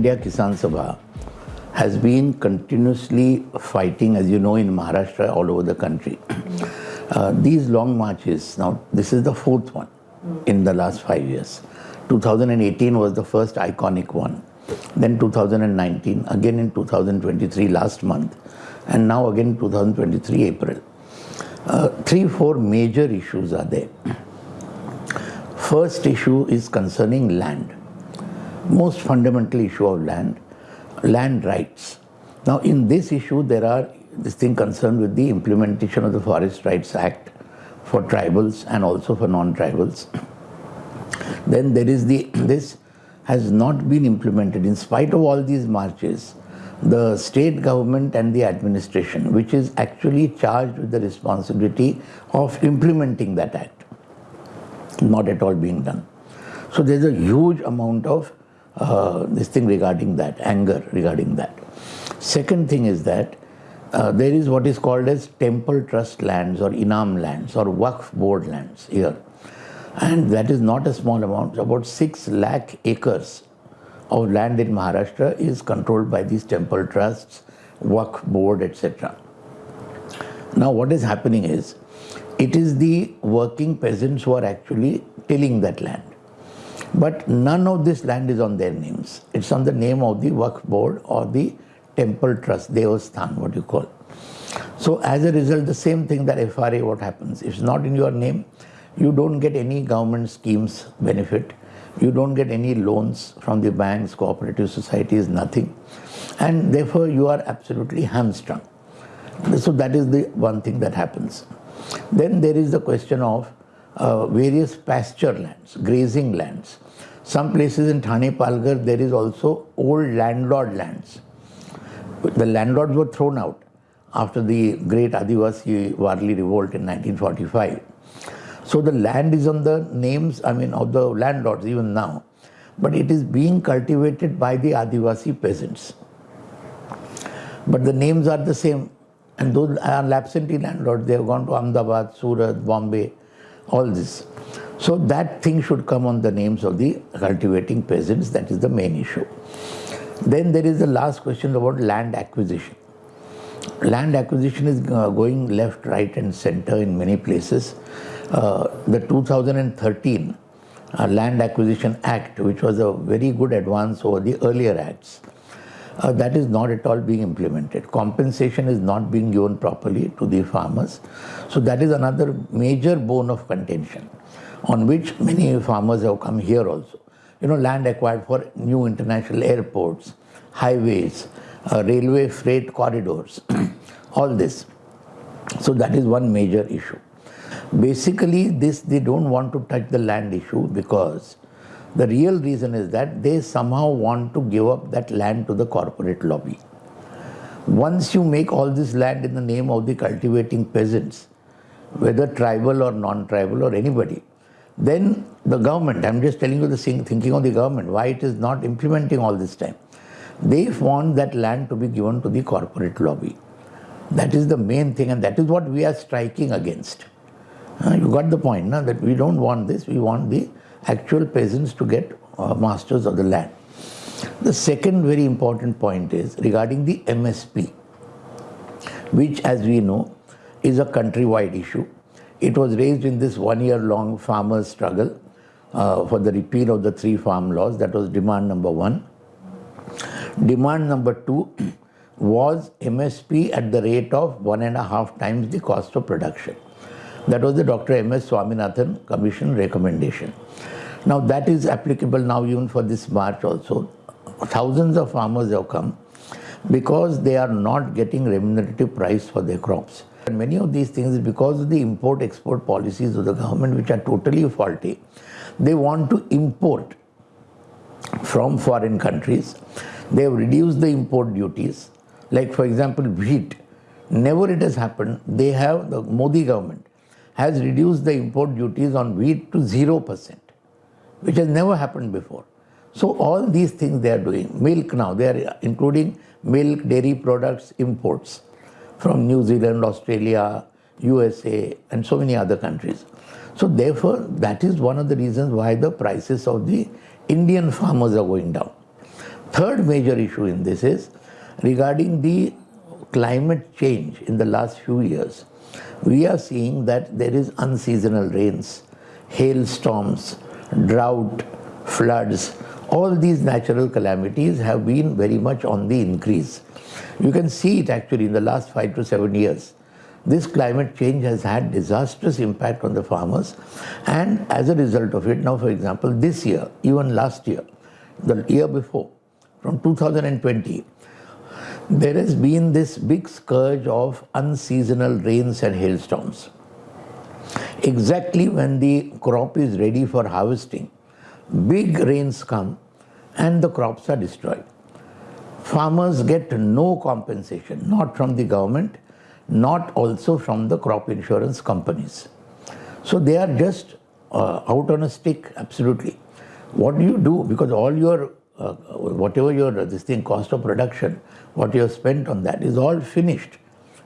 India Kisan Sabha has been continuously fighting, as you know, in Maharashtra, all over the country. Uh, these long marches, now this is the fourth one in the last five years. 2018 was the first iconic one. Then 2019, again in 2023 last month, and now again 2023 April. Uh, three, four major issues are there. First issue is concerning land. Most fundamental issue of land, land rights. Now in this issue there are this thing concerned with the implementation of the Forest Rights Act for tribals and also for non-tribals. Then there is the, this has not been implemented in spite of all these marches the state government and the administration, which is actually charged with the responsibility of implementing that act, not at all being done. So there's a huge amount of uh, this thing regarding that, anger regarding that. Second thing is that uh, there is what is called as temple trust lands or inam lands or Waqf board lands here. And that is not a small amount, about 6 lakh acres of land in Maharashtra is controlled by these temple trusts, Waqf board, etc. Now what is happening is, it is the working peasants who are actually tilling that land. But none of this land is on their names. It's on the name of the Waqf board or the temple trust, Devasthan, what you call. So as a result, the same thing that FRA, what happens? If it's not in your name, you don't get any government schemes benefit you don't get any loans from the banks, cooperative societies, nothing. And therefore you are absolutely hamstrung. So that is the one thing that happens. Then there is the question of uh, various pasture lands, grazing lands. Some places in Thane Palghar there is also old landlord lands. The landlords were thrown out after the great Adivasi Warli revolt in 1945. So the land is on the names, I mean, of the landlords even now, but it is being cultivated by the Adivasi peasants. But the names are the same, and those are absentee landlords. They have gone to Ahmedabad, Surat, Bombay, all this. So that thing should come on the names of the cultivating peasants. That is the main issue. Then there is the last question about land acquisition. Land acquisition is uh, going left, right and center in many places. Uh, the 2013 uh, Land Acquisition Act, which was a very good advance over the earlier acts, uh, that is not at all being implemented. Compensation is not being given properly to the farmers. So that is another major bone of contention on which many farmers have come here also. You know, land acquired for new international airports, highways, uh, railway freight corridors, all this. So that is one major issue. Basically, this they don't want to touch the land issue because the real reason is that they somehow want to give up that land to the corporate lobby. Once you make all this land in the name of the cultivating peasants, whether tribal or non-tribal or anybody, then the government, I'm just telling you the thinking of the government, why it is not implementing all this time. They want that land to be given to the corporate lobby. That is the main thing and that is what we are striking against. You got the point, na? that we don't want this, we want the actual peasants to get uh, masters of the land. The second very important point is regarding the MSP, which as we know is a countrywide issue. It was raised in this one year long farmers struggle uh, for the repeal of the three farm laws. That was demand number one. Demand number two was MSP at the rate of one and a half times the cost of production. That was the Dr. M.S. Swaminathan Commission recommendation. Now that is applicable now even for this March also. Thousands of farmers have come because they are not getting remunerative price for their crops. And many of these things because of the import-export policies of the government which are totally faulty. They want to import from foreign countries. They have reduced the import duties. Like for example, wheat. Never it has happened. They have, the Modi government has reduced the import duties on wheat to 0%, which has never happened before. So all these things they are doing. Milk now, they are including milk, dairy products, imports from New Zealand, Australia, USA and so many other countries. So therefore, that is one of the reasons why the prices of the Indian farmers are going down. Third major issue in this is regarding the climate change in the last few years. We are seeing that there is unseasonal rains, hailstorms, drought, floods, all these natural calamities have been very much on the increase. You can see it actually in the last five to seven years. This climate change has had disastrous impact on the farmers and as a result of it, now for example, this year, even last year, the year before, from 2020, there has been this big scourge of unseasonal rains and hailstorms. Exactly when the crop is ready for harvesting, big rains come and the crops are destroyed. Farmers get no compensation, not from the government, not also from the crop insurance companies. So they are just uh, out on a stick, absolutely. What do you do? Because all your, uh, whatever your, this thing, cost of production, what you have spent on that is all finished.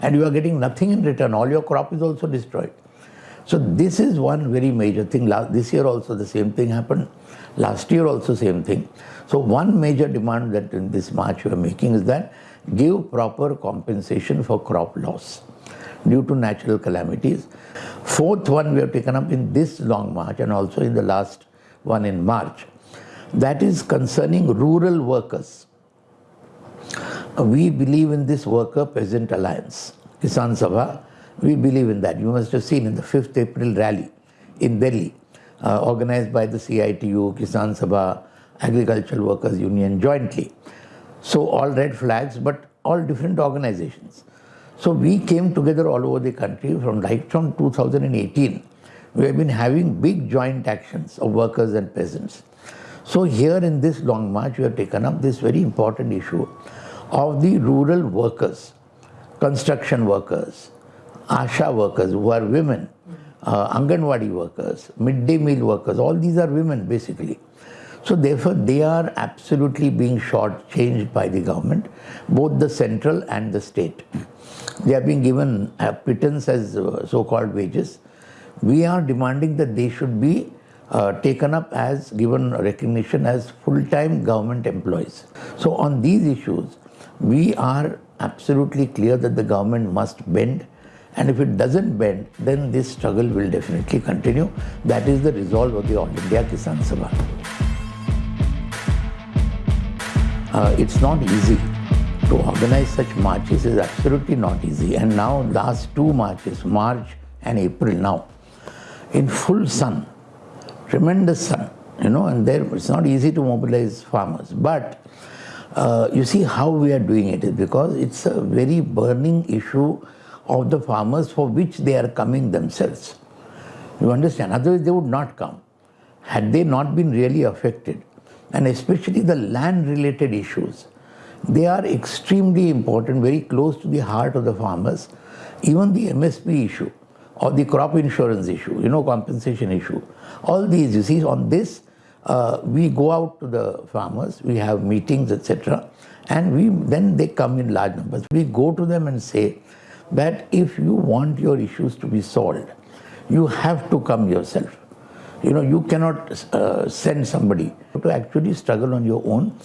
And you are getting nothing in return. All your crop is also destroyed. So this is one very major thing. Last, this year also the same thing happened. Last year also same thing. So one major demand that in this march we are making is that give proper compensation for crop loss due to natural calamities. Fourth one we have taken up in this long march and also in the last one in March. That is concerning rural workers. We believe in this worker peasant alliance, Kisan Sabha. We believe in that. You must have seen in the 5th April rally in Delhi, uh, organized by the CITU, Kisan Sabha, Agricultural Workers Union jointly. So all red flags, but all different organizations. So we came together all over the country from right from 2018. We have been having big joint actions of workers and peasants. So here in this long march, we have taken up this very important issue of the rural workers, construction workers, ASHA workers who are women, uh, Anganwadi workers, midday meal workers, all these are women basically. So therefore, they are absolutely being shortchanged by the government, both the central and the state. They are being given a pittance as uh, so-called wages. We are demanding that they should be uh, taken up as given recognition as full-time government employees. So on these issues, we are absolutely clear that the government must bend and if it doesn't bend, then this struggle will definitely continue. That is the resolve of the All India Kisan Sabha. Uh, it's not easy to organize such marches is absolutely not easy and now last two marches March and April now in full sun tremendous sun you know and there it's not easy to mobilize farmers but uh, you see how we are doing it is because it's a very burning issue of the farmers for which they are coming themselves you understand otherwise they would not come had they not been really affected and especially the land related issues. They are extremely important, very close to the heart of the farmers. Even the MSP issue or the crop insurance issue, you know, compensation issue. All these, you see, on this, uh, we go out to the farmers, we have meetings, etc. And we then they come in large numbers. We go to them and say that if you want your issues to be solved, you have to come yourself. You know, you cannot uh, send somebody to actually struggle on your own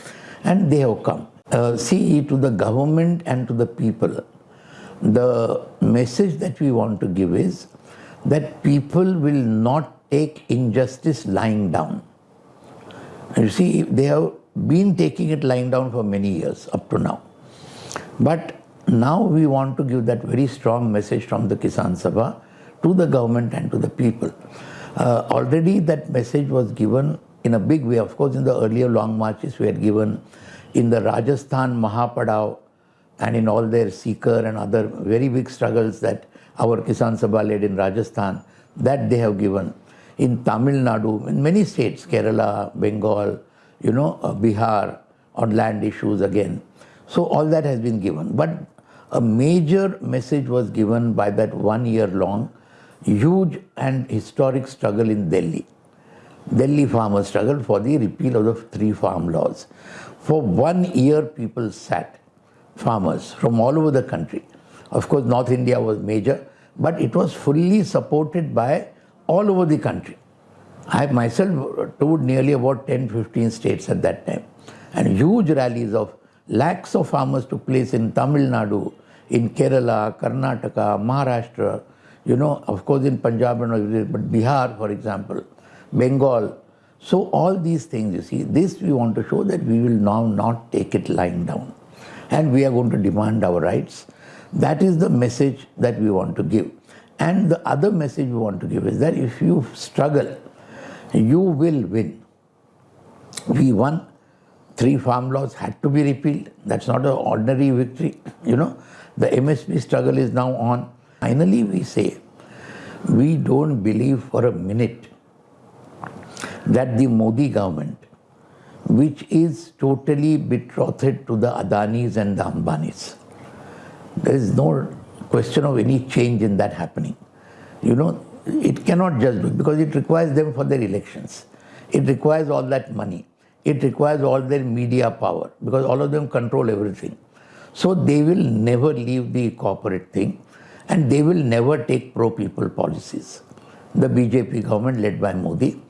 and they have come. Uh, see, to the government and to the people, the message that we want to give is that people will not take injustice lying down. And you see, they have been taking it lying down for many years up to now. But now we want to give that very strong message from the Kisan Sabha to the government and to the people uh, already that message was given in a big way. Of course, in the earlier long marches, we had given in the Rajasthan Mahapadav and in all their Sikar and other very big struggles that our Kisan Sabha led in Rajasthan, that they have given. In Tamil Nadu, in many states, Kerala, Bengal, you know, uh, Bihar, on land issues again. So all that has been given. But a major message was given by that one year long huge and historic struggle in Delhi. Delhi farmers struggled for the repeal of the three farm laws. For one year people sat, farmers from all over the country. Of course North India was major, but it was fully supported by all over the country. I myself toured nearly about 10-15 states at that time. And huge rallies of lakhs of farmers took place in Tamil Nadu, in Kerala, Karnataka, Maharashtra, you know, of course in Punjab and but Bihar, for example, Bengal. So all these things, you see, this we want to show that we will now not take it lying down. And we are going to demand our rights. That is the message that we want to give. And the other message we want to give is that if you struggle, you will win. We won. Three farm laws had to be repealed. That's not an ordinary victory. You know, the MSP struggle is now on. Finally, we say, we don't believe for a minute that the Modi government, which is totally betrothed to the Adanis and the Ambanis, there is no question of any change in that happening. You know, it cannot just be because it requires them for their elections. It requires all that money. It requires all their media power because all of them control everything. So they will never leave the corporate thing and they will never take pro-people policies. The BJP government led by Modi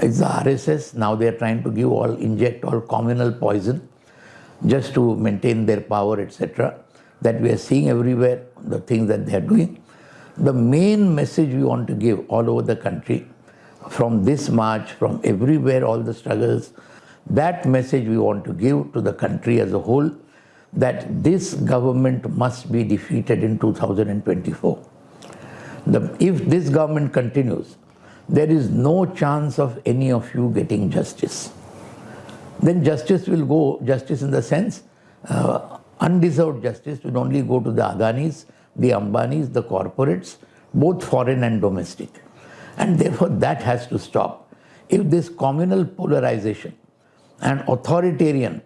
is the RSS. Now they are trying to give all, inject all communal poison just to maintain their power, etc. That we are seeing everywhere, the things that they are doing. The main message we want to give all over the country, from this march, from everywhere, all the struggles, that message we want to give to the country as a whole, that this government must be defeated in 2024. The, if this government continues, there is no chance of any of you getting justice. Then justice will go, justice in the sense, uh, undeserved justice will only go to the Adanis, the Ambanis, the corporates, both foreign and domestic. And therefore that has to stop. If this communal polarization and authoritarian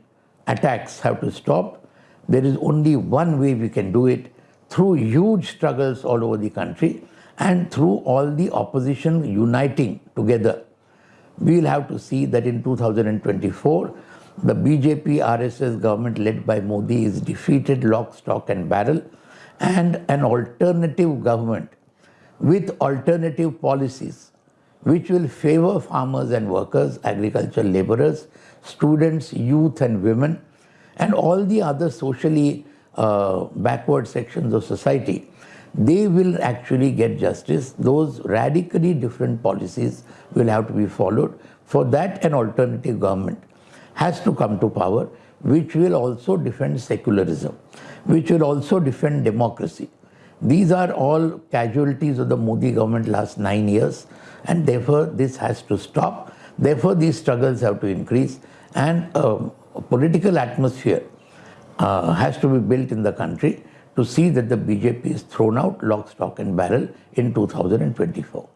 attacks have to stop, there is only one way we can do it through huge struggles all over the country and through all the opposition uniting together. We will have to see that in 2024, the BJP RSS government led by Modi is defeated lock, stock and barrel and an alternative government with alternative policies which will favor farmers and workers, agricultural laborers, students, youth and women and all the other socially uh, backward sections of society, they will actually get justice. Those radically different policies will have to be followed. For that, an alternative government has to come to power, which will also defend secularism, which will also defend democracy. These are all casualties of the Modi government last nine years, and therefore this has to stop. Therefore, these struggles have to increase, and uh, a political atmosphere uh, has to be built in the country to see that the BJP is thrown out lock, stock and barrel in 2024.